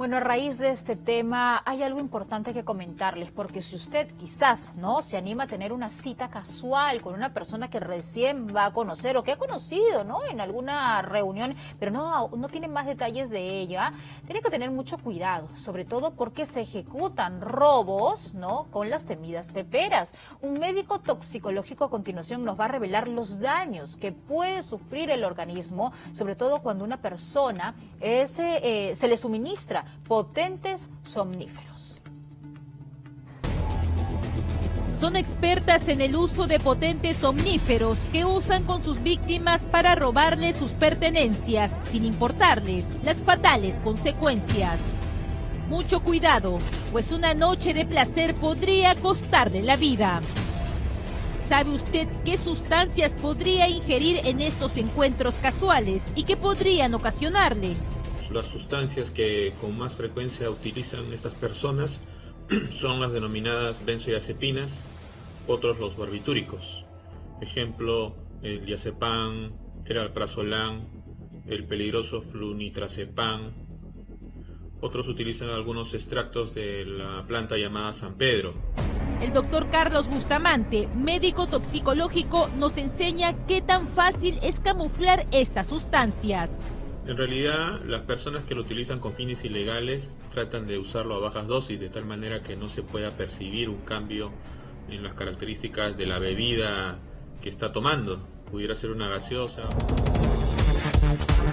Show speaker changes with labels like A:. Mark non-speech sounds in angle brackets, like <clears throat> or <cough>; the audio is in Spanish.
A: Bueno, a raíz de este tema hay algo importante que comentarles, porque si usted quizás no se anima a tener una cita casual con una persona que recién va a conocer o que ha conocido ¿no? en alguna reunión, pero no, no tiene más detalles de ella, tiene que tener mucho cuidado, sobre todo porque se ejecutan robos ¿no? con las temidas peperas. Un médico toxicológico a continuación nos va a revelar los daños que puede sufrir el organismo, sobre todo cuando una persona ese, eh, se le suministra potentes somníferos.
B: Son expertas en el uso de potentes somníferos que usan con sus víctimas para robarles sus pertenencias, sin importarles las fatales consecuencias. Mucho cuidado, pues una noche de placer podría costarle la vida. ¿Sabe usted qué sustancias podría ingerir en estos encuentros casuales y qué podrían ocasionarle?
C: Las sustancias que con más frecuencia utilizan estas personas <clears throat> son las denominadas benzodiazepinas, otros los barbitúricos. Ejemplo, el diazepam, el alprazolam, el peligroso flunitrazepam. Otros utilizan algunos extractos de la planta llamada San Pedro.
B: El doctor Carlos Bustamante, médico toxicológico, nos enseña qué tan fácil es camuflar estas sustancias.
C: En realidad, las personas que lo utilizan con fines ilegales tratan de usarlo a bajas dosis, de tal manera que no se pueda percibir un cambio en las características de la bebida que está tomando. Pudiera ser una gaseosa.